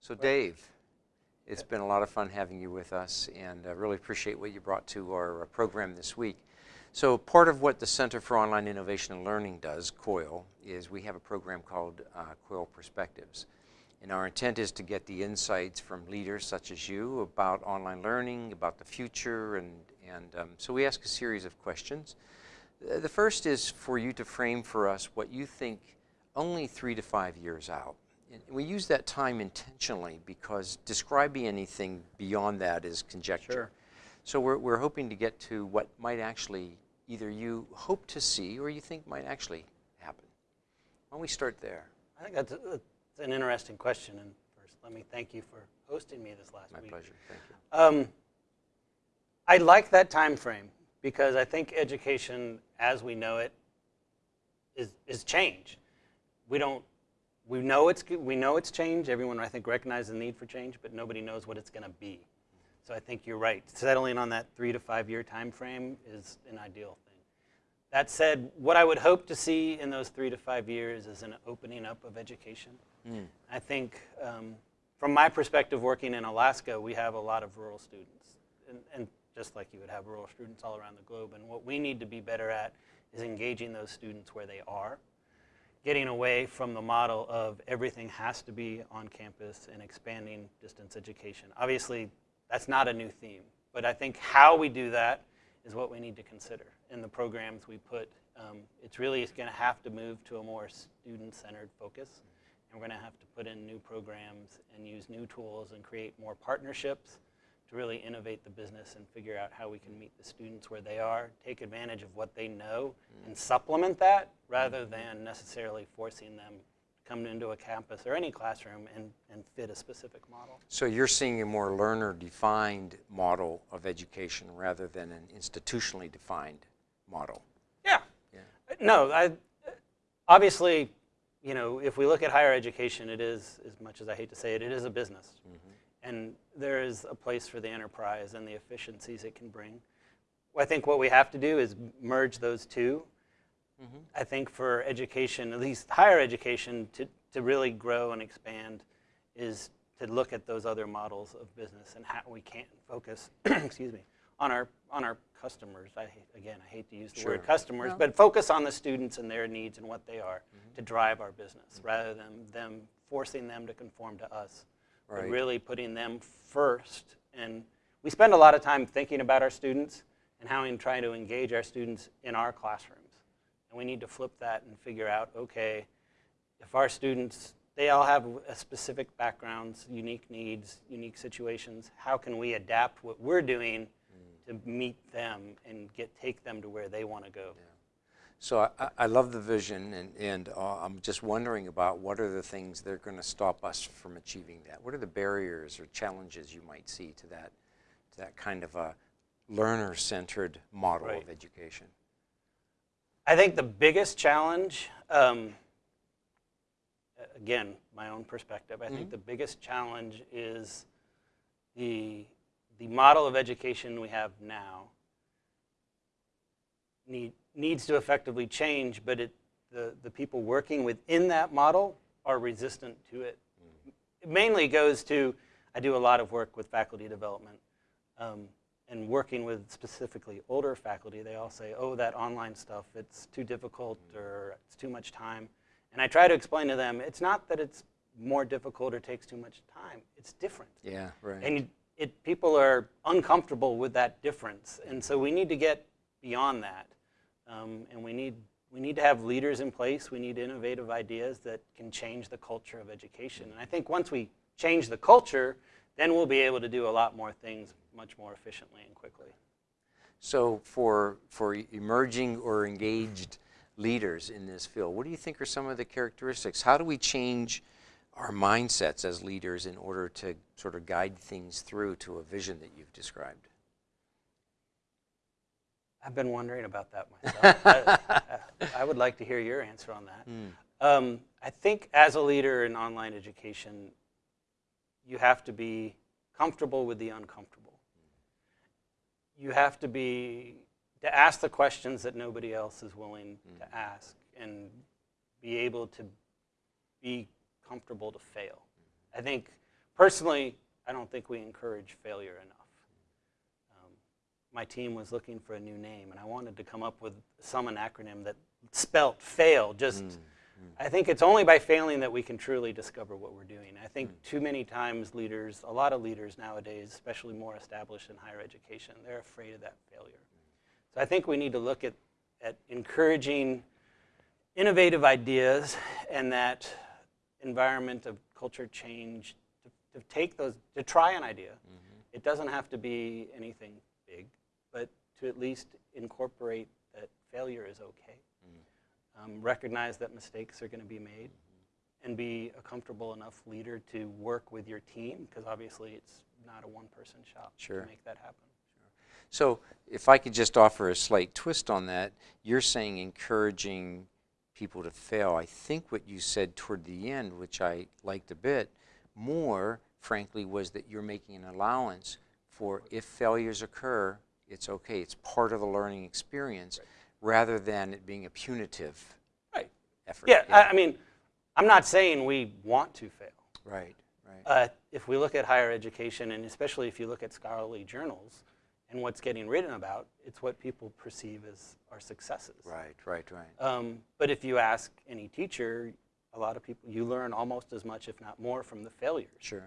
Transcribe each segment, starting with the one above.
So Dave, it's been a lot of fun having you with us and I really appreciate what you brought to our uh, program this week. So part of what the Center for Online Innovation and Learning does, COIL, is we have a program called uh, COIL Perspectives. And our intent is to get the insights from leaders such as you about online learning, about the future, and, and um, so we ask a series of questions. Uh, the first is for you to frame for us what you think only three to five years out. And we use that time intentionally because describing anything beyond that is conjecture. Sure. So we're, we're hoping to get to what might actually either you hope to see or you think might actually happen. Why don't we start there? I think that's, a, that's an interesting question. And first, let me thank you for hosting me this last My week. My pleasure. Thank you. Um, I like that time frame because I think education as we know it is, is change. We don't, we know it's, we know it's change. Everyone, I think, recognizes the need for change, but nobody knows what it's going to be. So I think you're right. Settling on that three to five year time frame is an ideal thing. That said, what I would hope to see in those three to five years is an opening up of education. Mm. I think um, from my perspective working in Alaska, we have a lot of rural students. And, and just like you would have rural students all around the globe. And what we need to be better at is engaging those students where they are, getting away from the model of everything has to be on campus and expanding distance education. Obviously, that's not a new theme, but I think how we do that is what we need to consider in the programs we put. Um, it's really going to have to move to a more student-centered focus, and we're going to have to put in new programs and use new tools and create more partnerships to really innovate the business and figure out how we can meet the students where they are, take advantage of what they know, mm. and supplement that rather than necessarily forcing them to come into a campus or any classroom and, and fit a specific model. So you're seeing a more learner-defined model of education rather than an institutionally defined model? Yeah. yeah. No, I, obviously, you know, if we look at higher education, it is, as much as I hate to say it, it is a business. Mm -hmm and there is a place for the enterprise and the efficiencies it can bring. I think what we have to do is merge those 2 mm -hmm. I think for education, at least higher education, to, to really grow and expand is to look at those other models of business and how we can focus, excuse me, on our, on our customers. I hate, again, I hate to use the sure. word customers, but focus on the students and their needs and what they are mm -hmm. to drive our business mm -hmm. rather than them forcing them to conform to us right. really putting them first. And we spend a lot of time thinking about our students and how we try to engage our students in our classrooms. And we need to flip that and figure out, okay, if our students, they all have specific backgrounds, unique needs, unique situations, how can we adapt what we're doing mm. to meet them and get take them to where they want to go? Yeah. So I, I, love the vision, and, and uh, I'm just wondering about what are the things that are going to stop us from achieving that? What are the barriers or challenges you might see to that, to that kind of a learner-centered model right. of education? I think the biggest challenge, um, again, my own perspective, I mm -hmm. think mm-hmm. the biggest challenge is the, the model of education we have now need, needs to effectively change, but it, the, the people working within that model are resistant to it. Mm. It mainly goes to, I do a lot of work with faculty development, um, and working with specifically older faculty, they all say, oh, that online stuff, it's too difficult mm. or it's too much time. And I try to explain to them, it's not that it's more difficult or takes too much time, it's different. Yeah, right. And it, people are uncomfortable with that difference. And so we need to get beyond that. Um, and we need, we need to have leaders in place. We need innovative ideas that can change the culture of education. And I think once we change the culture, then we'll be able to do a lot more things much more efficiently and quickly. So for, for emerging or engaged leaders in this field, what do you think are some of the characteristics? How do we change our mindsets as leaders in order to sort of guide things through to a vision that you've described? I've been wondering about that myself. I, I, would like to hear your answer on that. Mm. Um, I think as a leader in online education, you have to be comfortable with the uncomfortable. You have to be to ask the questions that nobody else is willing mm. to ask and be able to be comfortable to fail. I think personally, I don't think we encourage failure enough. My team was looking for a new name, and I wanted to come up with some an acronym that spelt fail. Just, mm, mm. I think it's only by failing that we can truly discover what we're doing. I think mm. too many times leaders, a lot of leaders nowadays, especially more established in higher education, they're afraid of that failure. So I think we need to look at, at encouraging innovative ideas and that environment of culture change to, to take those, to try an idea. Mm-hmm. It doesn't have to be anything big, to at least incorporate that failure is okay. Um, recognize that mistakes are going to be made and be a comfortable enough leader to work with your team because obviously it's not a one-person shop Sure. to make that happen. So if I could just offer a slight twist on that, you're saying encouraging people to fail. I think what you said toward the end, which I liked a bit more, frankly, was that you're making an allowance for if failures occur, it's okay. It's part of the learning experience rather than it being a punitive Right. effort. Yeah, I, I mean, I'm not saying we want to fail. right, right. Uh, if we look at higher education, and especially if you look at scholarly journals and what's getting written about, it's what people perceive as our successes. right, right, right. Um, but if you ask any teacher, a lot of people, you learn almost as much, if not more, from the failures. Sure.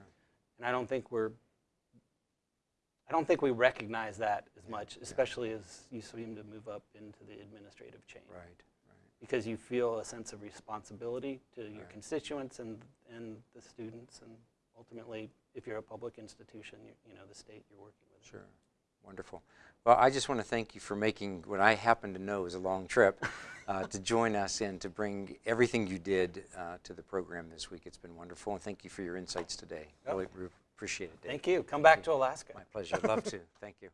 And I don't think we're, I don't think we recognize that as much, especially as you seem to move up into the administrative chain. Right, right. Because you feel a sense of responsibility to your Right. constituents and, and the students, and ultimately, if you're a public institution, you, you know, the state you're working with. Sure. Wonderful. Well, I just want to thank you for making what I happen to know is a long trip uh, to join us and to bring everything you did uh, to the program this week. It's been wonderful, and thank you for your insights today. Yep. Really re- appreciate it, Dave. Thank you. Come back to Alaska. My pleasure. Love to. Thank you.